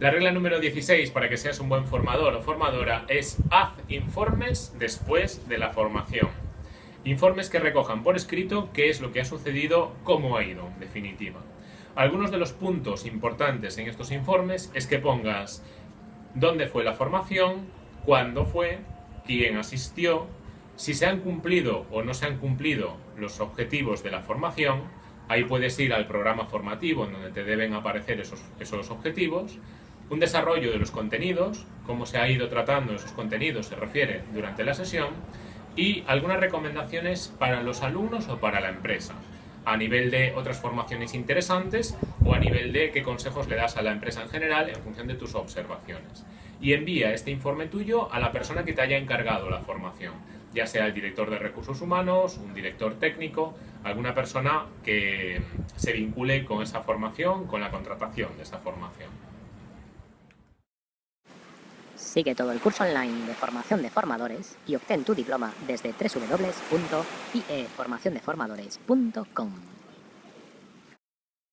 La regla número 16 para que seas un buen formador o formadora es haz informes después de la formación. Informes que recojan por escrito qué es lo que ha sucedido, cómo ha ido, en definitiva. Algunos de los puntos importantes en estos informes es que pongas dónde fue la formación, cuándo fue, quién asistió, si se han cumplido o no se han cumplido los objetivos de la formación, ahí puedes ir al programa formativo en donde te deben aparecer esos, esos objetivos, un desarrollo de los contenidos, cómo se ha ido tratando esos contenidos se refiere durante la sesión, y algunas recomendaciones para los alumnos o para la empresa, a nivel de otras formaciones interesantes o a nivel de qué consejos le das a la empresa en general en función de tus observaciones. Y envía este informe tuyo a la persona que te haya encargado la formación, ya sea el director de recursos humanos, un director técnico, alguna persona que se vincule con esa formación, con la contratación de esa formación. Sigue todo el curso online de formación de formadores y obtén tu diploma desde www.ieformaciondeformadores.com.